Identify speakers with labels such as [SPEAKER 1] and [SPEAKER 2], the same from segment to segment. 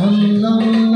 [SPEAKER 1] I'm sallam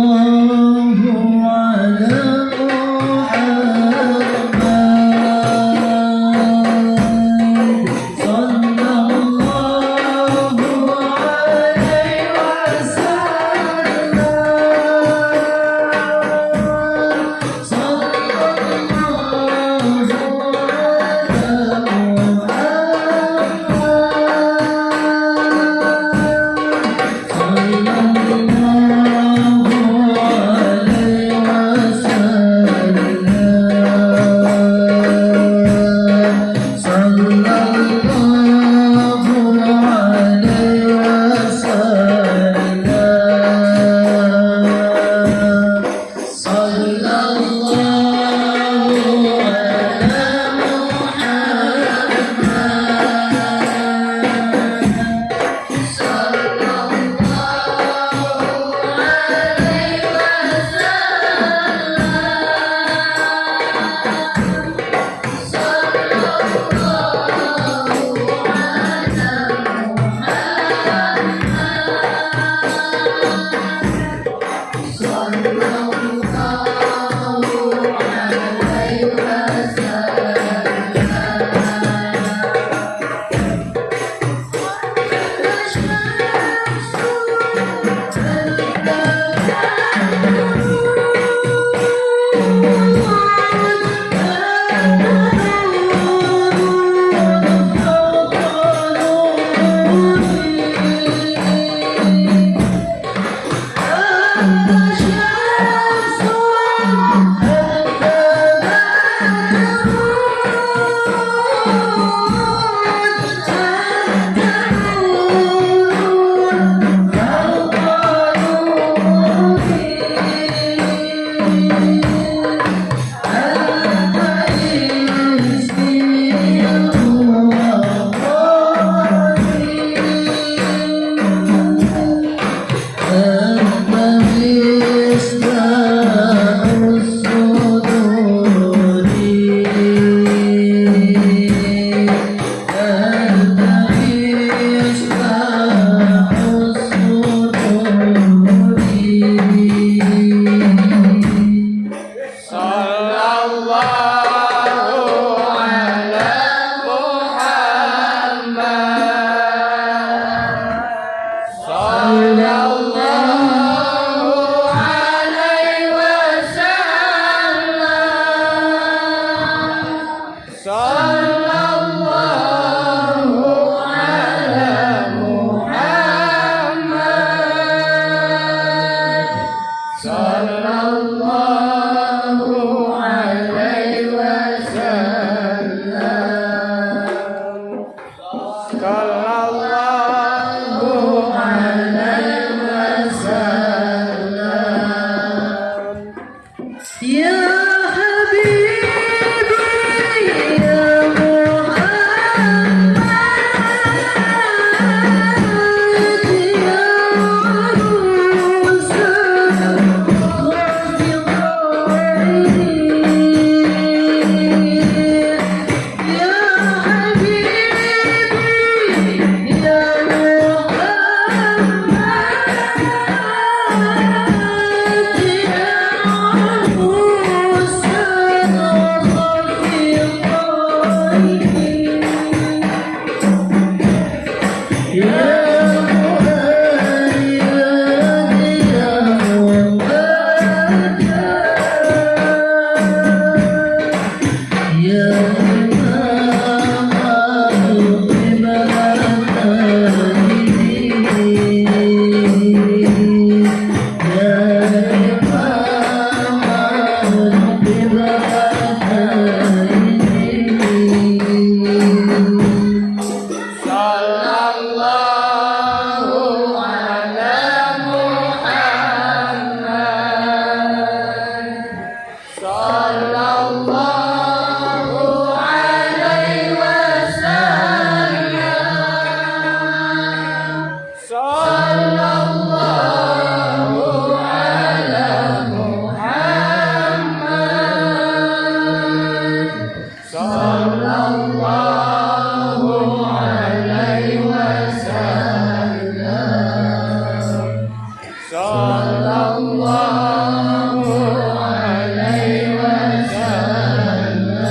[SPEAKER 1] صلى الله على محمد صلى الله